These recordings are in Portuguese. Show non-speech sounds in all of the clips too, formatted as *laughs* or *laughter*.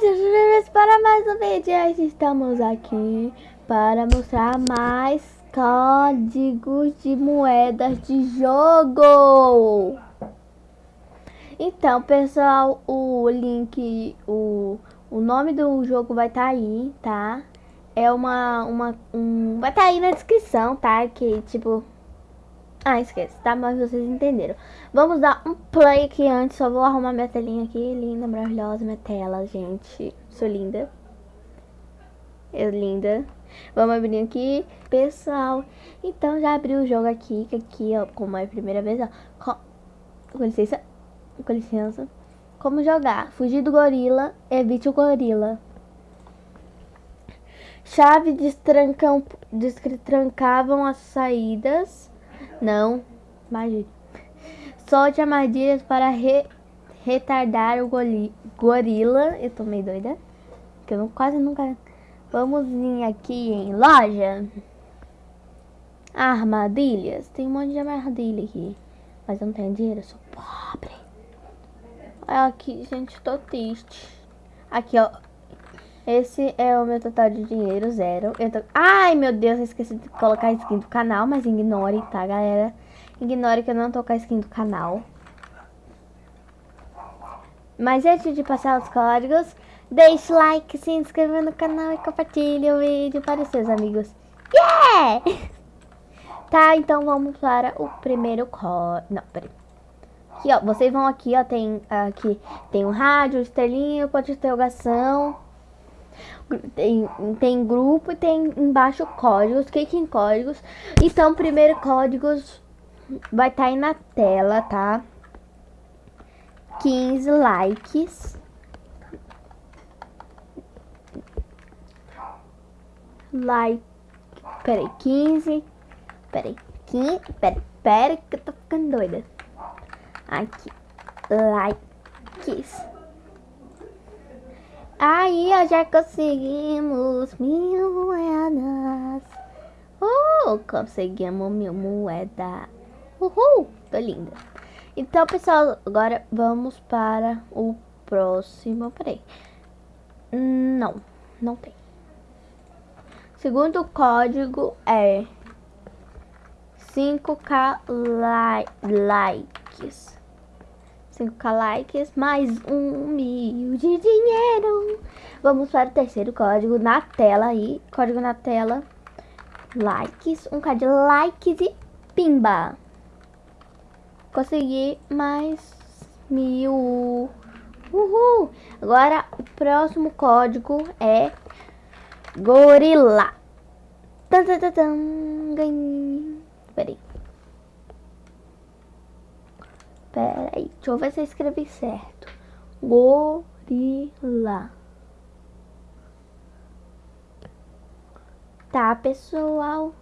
bem-vindos para mais um vídeo. Estamos aqui para mostrar mais códigos de moedas de jogo. Então, pessoal, o link, o, o nome do jogo vai estar tá aí, tá? É uma, uma, um, vai estar tá aí na descrição, tá? Que, tipo, ah, esquece, tá? Mas vocês entenderam. Vamos dar um play aqui antes. Só vou arrumar minha telinha aqui. Linda, maravilhosa minha tela, gente. Sou linda. Eu linda. Vamos abrir aqui. Pessoal, então já abri o jogo aqui. Que aqui, ó, como é a primeira vez, ó. Com, com licença. Com licença. Como jogar? Fugir do gorila. Evite o gorila. Chave destrancavam as saídas. Não, imagine. Solte armadilhas para re, retardar o gorila. Eu tô meio doida. Que eu quase nunca... Vamos vir aqui em loja. Armadilhas. Tem um monte de armadilha aqui. Mas eu não tenho dinheiro, eu sou pobre. Olha aqui, gente, tô triste. Aqui, ó. Esse é o meu total de dinheiro, zero. Eu tô... Ai, meu Deus, eu esqueci de colocar a skin do canal, mas ignore, tá, galera? Ignore que eu não tô com a skin do canal. Mas antes de passar os códigos, deixe like, se inscreva no canal e compartilhe o vídeo para os seus amigos. Yeah! *laughs* Tá, então vamos para o primeiro código. Não, peraí. Aqui, ó, vocês vão aqui, ó, tem aqui, tem um rádio, estrelinha, ponto de interrogação tem, tem grupo e tem embaixo códigos, clique em códigos. Então, primeiro códigos vai estar tá aí na tela, tá? 15 likes. Like. Peraí, 15. Peraí, 15. Peraí, peraí que eu tô ficando doida. Aqui. Likes. Aí, ó, já conseguimos mil moedas. Uh, conseguimos mil moedas. Uhul, tô linda. Então, pessoal, agora vamos para o próximo. Peraí. Não, não tem. Segundo código é 5k li likes. 5k likes, mais um mil de dinheiro. Vamos para o terceiro código na tela aí. Código na tela. Likes, um k de likes e pimba. Consegui mais mil. Uhul! Agora, o próximo código é gorila. Tan, tan, tan, tan. Ganhei. Peraí. Pera aí, deixa eu ver se eu escrevi certo. Gorila. Tá, pessoal.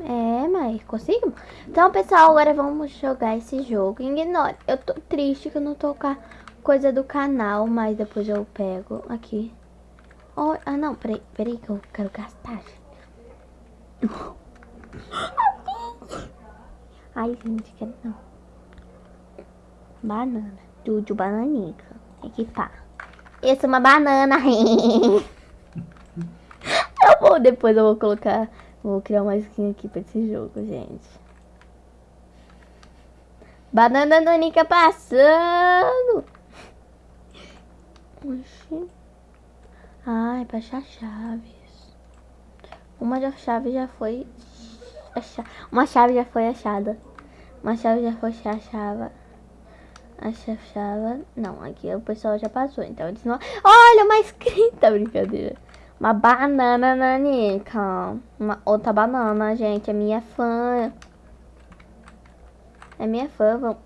É, mas consigo? Então, pessoal, agora vamos jogar esse jogo. Ignore. Eu tô triste que eu não tô com a coisa do canal, mas depois eu pego aqui. Oh, ah, não, peraí, peraí que eu quero gastar. *laughs* Ai, gente, quero não. Banana. Tudo bananica. Equipar. Essa é uma banana. *laughs* eu vou, depois eu vou colocar... Vou criar uma skin aqui pra esse jogo, gente. Banana nanica passando. Oxi. Ai, pra achar chaves. Uma das chaves já foi uma chave já foi achada. Uma chave já foi achada. Achava. Não, aqui o pessoal já passou. Então eles não. Olha, uma escrita, *laughs* brincadeira. Uma banana nanica. Uma outra banana, gente. É minha fã. É minha fã. Vamos...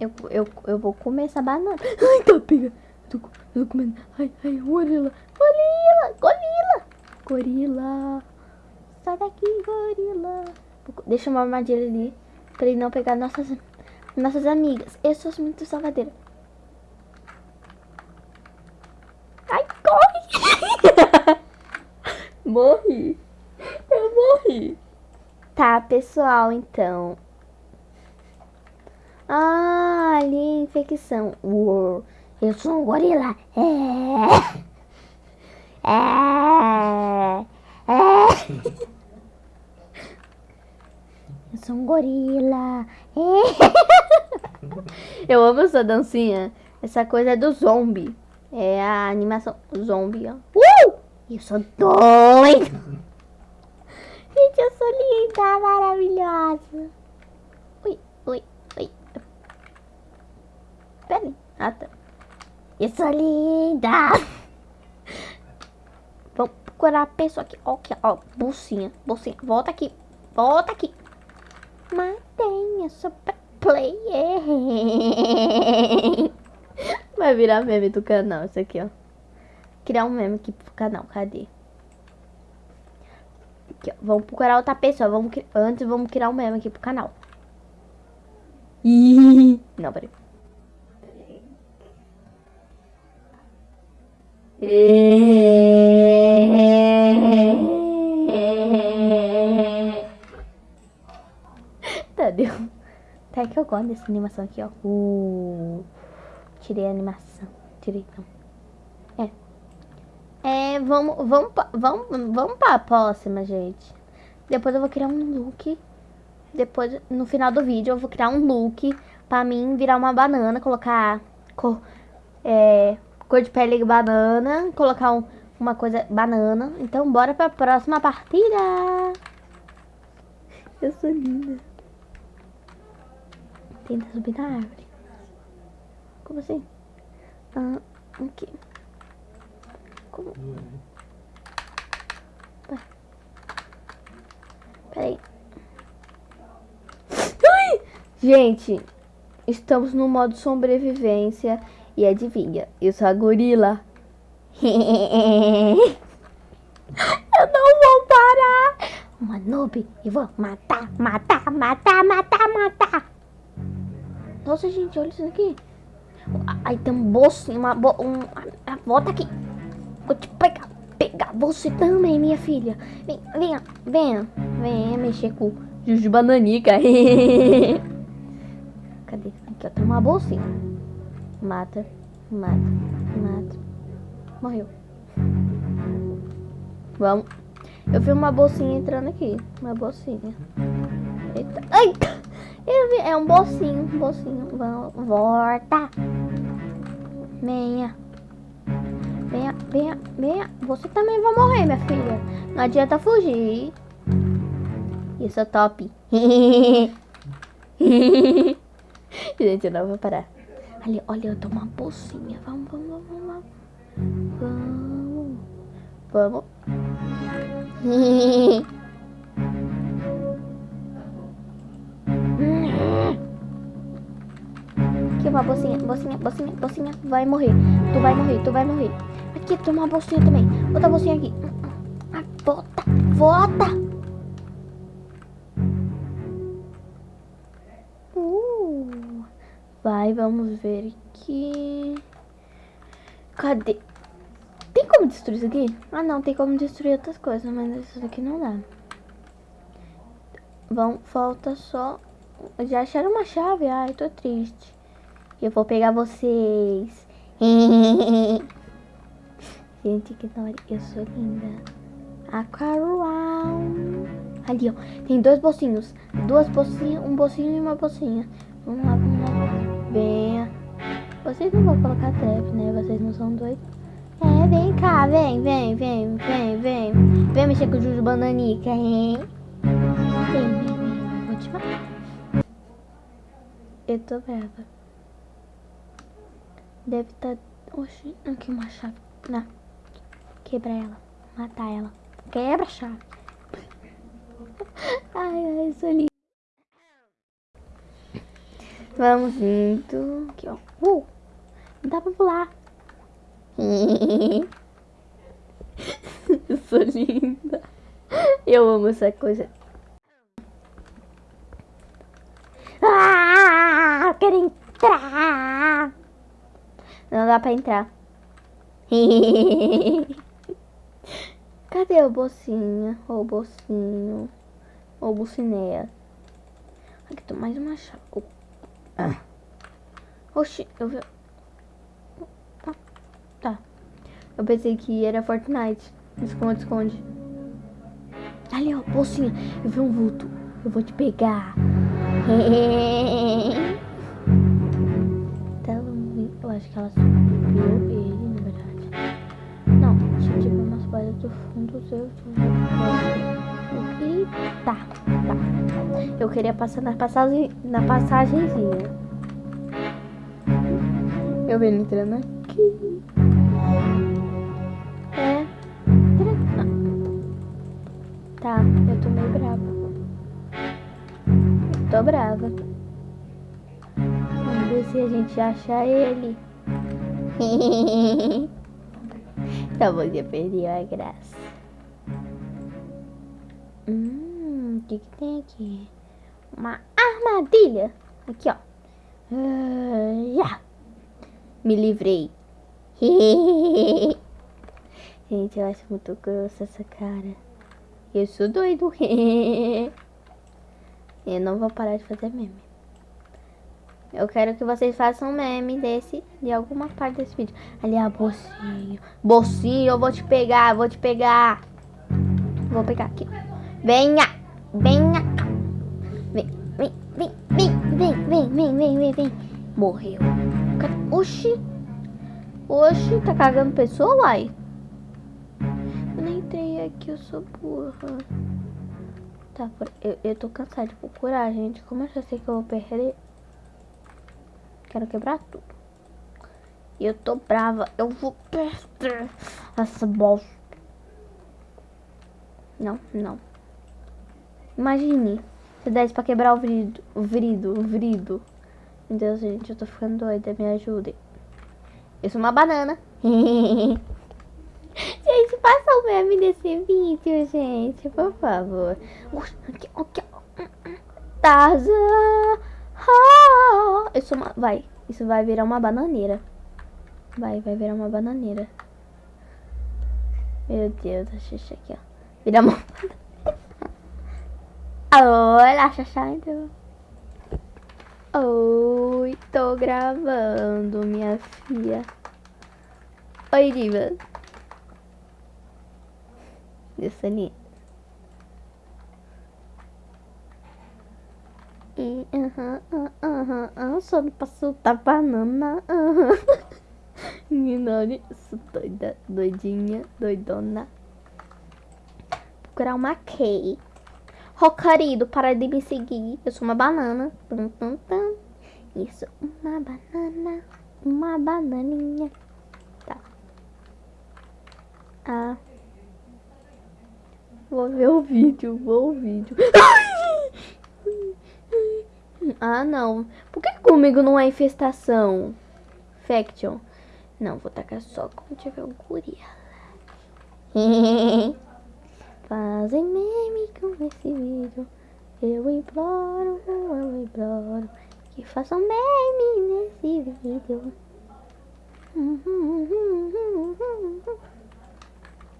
Eu, eu, eu vou comer essa banana. Ai, tá pega. Tô, tô comendo. Ai, ai, gorila. Gorila. Gorila. Gorila. Sai daqui, gorila. Deixa uma armadilha ali. Pra ele não pegar nossas, nossas amigas. Eu sou muito salvadeira. Ai, corre! *laughs* morri. Eu morri. Tá, pessoal, então. Ah, ali infecção. Uou. Eu sou um gorila. É. *laughs* É. É. *laughs* Sou um gorila. *laughs* Eu amo essa dancinha. Essa coisa é do zombie. É a animação zombie, ó. Uh! Eu sou doido. *laughs* Gente, eu sou linda, maravilhosa. Ui, ui, ui. Peraí. Ah, tá. Eu sou linda. *laughs* Vamos procurar a pessoa aqui. Ó, aqui, ó. Bolsinha, bolsinha. Volta aqui. Volta aqui. Mantenha sua player. *laughs* Vai virar meme do canal isso aqui, ó. Criar um meme aqui pro canal. Cadê? Aqui, ó. Vamos procurar outra pessoa. Vamos, antes vamos criar um meme aqui pro canal. *laughs* Não, peraí. Tá, *laughs* deu. Até que eu gosto dessa animação aqui, ó. Uh, tirei a animação. Tirei. É. É, vamos, vamos, vamos, vamos pra próxima, gente. Depois eu vou criar um look. Depois, no final do vídeo, eu vou criar um look pra mim virar uma banana, colocar cor, é, cor de pele banana, colocar um, uma coisa banana. Então, bora pra próxima partida. Eu sou linda. Tenta subir na árvore. Como assim? Ah, aqui. Como? Tá. Peraí. Ai! Gente, estamos no modo sobrevivência. E adivinha, eu sou a gorila. *laughs* eu não vou parar. Uma noob, eu vou matar, matar, matar, matar, matar. Nossa, gente, olha isso aqui. Aí tem um bolsinho, uma bo um, volta aqui. Vou te pegar, pegar você também, minha filha. Vem, venha, venha, venha mexer com de bananica. *laughs* Cadê? Aqui, ó, tem uma bolsinha. Mata, mata, mata. Morreu. Vamos. Eu vi uma bolsinha entrando aqui. Uma bolsinha. Eita. Ai! Vi, é um bolsinho, um bolsinho. Volta. Venha. Venha, venha, venha. Você também vai morrer, minha filha. Não adianta fugir. Isso é top. *laughs* Gente, eu não vou parar. Ali, olha, eu tô uma bolsinha. Vamos, vamos, vamos, vamos. Vamos. Vamos. *laughs* Aqui uma bolsinha, bolsinha, bolsinha, bolsinha. Vai morrer. Tu vai morrer, tu vai morrer. Aqui tem uma bolsinha também. Outra bolsinha aqui. Ah, volta, volta. Uh, vai, vamos ver aqui. Cadê? Tem como destruir isso aqui? Ah, não, tem como destruir outras coisas, mas isso daqui não dá. Vão, falta só... Já acharam uma chave? Ai, tô triste. Eu vou pegar vocês. *laughs* Gente, que da. Eu sou linda. Aquaruau. Ali, ó. Tem dois bolsinhos. Duas bolsinhas, um bolsinho e uma bolsinha. Vamos lá, vamos lá. Venha. Vocês não vão colocar trap, né? Vocês não são doidos. É, vem cá, vem, vem, vem, vem, vem. Vem mexer com o Juju Bananica, hein? Vem, vem, vem. Vou te matar. Eu tô brava. Deve estar... Tá... Oxi, aqui uma chave. Não. Quebra ela. Matar ela. Quebra a chave. *laughs* ai, ai, sou linda. Vamos indo. Aqui, ó. Uh! Não dá pra pular. *laughs* Eu sou linda. Eu amo essa coisa. Ah, quero entrar. Não dá pra entrar. *laughs* Cadê o bocinha? O bocinho? O bocineia? Aqui tem mais uma chave. Ah. Oxi, eu vi... Eu pensei que era Fortnite. Esconde, esconde. Ali, ó, bolsinha. Eu vi um vulto. Eu vou te pegar. *laughs* Eu acho que ela subiu ele, na verdade. Não, tinha tipo umas coisas do fundo do seu. E tá, tá. Eu queria passar na passagem, na passagenzinha. Eu ele entrando aqui. É. Tá, eu tô meio brava. Eu tô brava. Se a gente acha ele. então você perdeu a graça. Hum, o que, que tem aqui? Uma armadilha. Aqui, ó. Uh, yeah. Me livrei. *laughs* Gente, eu acho muito grossa essa cara. Eu sou doido. *laughs* eu não vou parar de fazer meme. Eu quero que vocês façam meme desse, de alguma parte desse vídeo. Ali, a bolsinho. Bolsinho, eu vou te pegar, vou te pegar. Vou pegar aqui. Venha, venha. Vem, vem, vem, vem, vem, vem, vem, vem, vem, vem. Morreu. Oxi. Oxi, tá cagando pessoa, uai? Eu nem entrei aqui, eu sou burra. Tá, eu, eu tô cansada de procurar, gente. Como eu já sei que eu vou perder... Quero quebrar tudo. E eu tô brava. Eu vou perder essa bosta. Não, não. Imagine. Se desse pra quebrar o vrido. O vrido, o vrido. Meu Deus, gente, eu tô ficando doida. Me ajudem. Eu sou uma banana. gente, faça o meme desse vídeo, gente. Por favor. Aqui, Tarzan. Eu sou uma... Vai. Isso vai virar uma bananeira. Vai, vai virar uma bananeira. Meu Deus, a Xuxa aqui, ó. Vira uma... *laughs* Olha, Xuxa, então. Oi, tô gravando, minha filha. Oi, diva. Isso ali. E, aham, aham, aham, só não posso dar banana. *laughs* Menina, isso doida, doidinha, doidona. Procurar uma. Ô, querido, para de me seguir. Eu sou uma banana. Tum, tum, tum. Isso, uma banana. Uma bananinha. Tá. Ah. Vou ver o vídeo, vou o vídeo. Ah, não. Por que comigo não é infestação? Faction. Não, vou tacar só quando tiver um curia. *laughs* fazem meme com esse vídeo. Eu imploro, eu imploro que façam meme nesse vídeo. *laughs*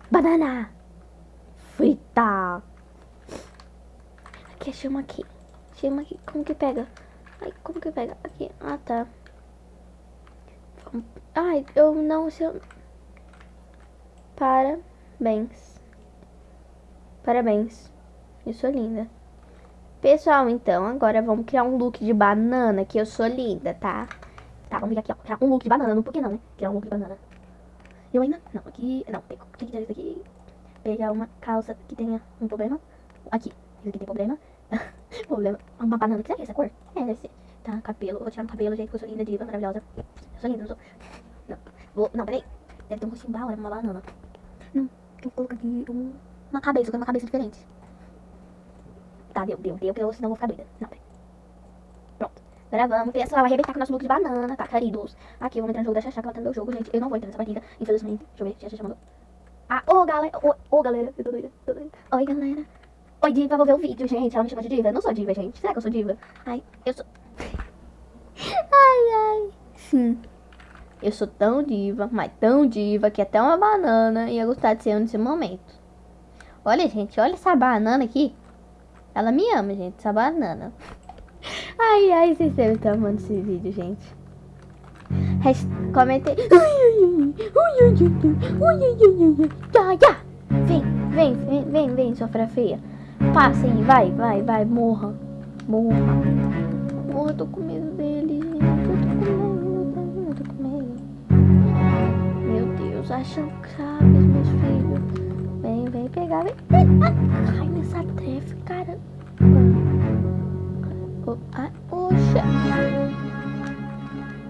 Banana frita. Aqui, chama aqui. Aqui. Como que pega? Ai, como que pega? Aqui. Ah, tá. Ai, eu não sei. Parabéns. Parabéns. Eu sou linda. Pessoal, então, agora vamos criar um look de banana, que eu sou linda, tá? Tá, vamos vir aqui, ó, criar um look de banana, por que não, né? Criar um look de banana. Eu ainda, não, aqui, não, tem que tirar isso aqui. Pegar uma calça que tenha um problema. Aqui, isso aqui tem problema. *laughs* problema, uma banana, que será que é essa cor? É, deve ser. Tá, cabelo, vou tirar o cabelo, gente, porque eu sou linda, diva, maravilhosa. Eu sou linda, não sou. Não, vou, não, peraí. Deve ter um rostinho bala, uma banana. Não, eu vou colocar aqui um uma cabeça, eu quero uma cabeça diferente. Tá, deu, deu, deu, porque senão vou ficar doida. Não, peraí. Pronto. Agora vamos, pessoal, arrebentar com o nosso look de banana, tá, queridos? Aqui, eu vou entrar no jogo da Xaxá, que ela tá no meu jogo, gente. Eu não vou entrar nessa partida, infelizmente. Deixa eu ver, Xaxá mandou. Ah, ô, galera, ô, ô, galera, eu tô doida, tô doida. Oi, galera. Oi, diva, vou ver o vídeo, gente. Ela me chama de diva. Eu não sou diva, gente. Será que eu sou diva? Ai, eu sou... *laughs* ai, ai. Sim. Eu sou tão diva, mas tão diva, que até uma banana ia gostar de ser nesse momento. Olha, gente, olha essa banana aqui. Ela me ama, gente, essa banana. *laughs* Ai, ai, vocês devem estar amando esse vídeo, gente. Comentei. Ui, ui, ui, Ui, ui, ui, ui, ui, ui, ui, ui. Já, já. Vem, vem, vem, vem, vem, sofra feia. Passa aí, vai, vai, vai, morra. Morra. Morra, tô com medo dele. Eu tô com medo, eu tô com medo. Meu Deus, acham sabe, meus filhos. Vem, vem pegar, vem. Ah, cai nessa trefe, cara. Oh, ah, oxa.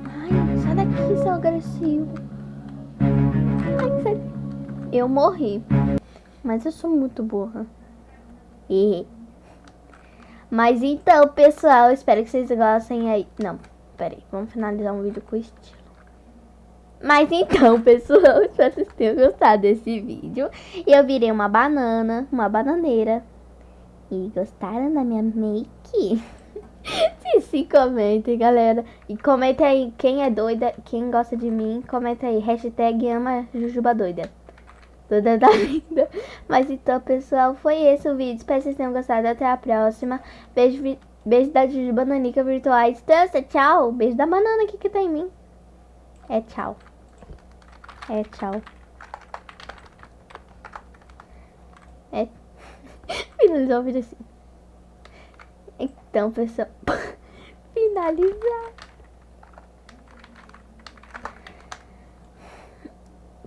Ai, sai daqui, seu agressivo. Ai, sai. Eu morri. Mas eu sou muito burra. Mas então, pessoal, espero que vocês gostem aí. Não, peraí, vamos finalizar um vídeo com estilo. Mas então, *laughs* pessoal, espero que vocês tenham gostado desse vídeo. Eu virei uma banana, uma bananeira. E gostaram da minha make? *laughs* sim, sim, comentem, galera. E comenta aí quem é doida, quem gosta de mim. Comenta aí, hashtag ama Jujuba doida. Toda da *laughs* linda. Mas então, pessoal, foi esse o vídeo. Espero que vocês tenham gostado. Até a próxima. Beijo, beijo da Juju Bananica distância. Tchau. Beijo da banana aqui que tá em mim. É tchau. É tchau. É. *laughs* Finalizar o vídeo assim. Então, pessoal. *laughs* Finalizar.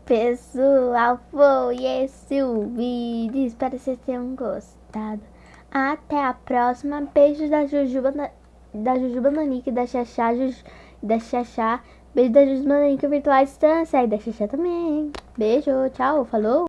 Pessoal, foi esse o vídeo. Espero que vocês tenham gostado. Até a próxima. Beijos da Jujuba, da Jujuba Nanica e da Xaxá, Juju, da Xaxá. Beijo da Jujuba Nanica Virtual Distância e da Xaxá também. Beijo, tchau, falou.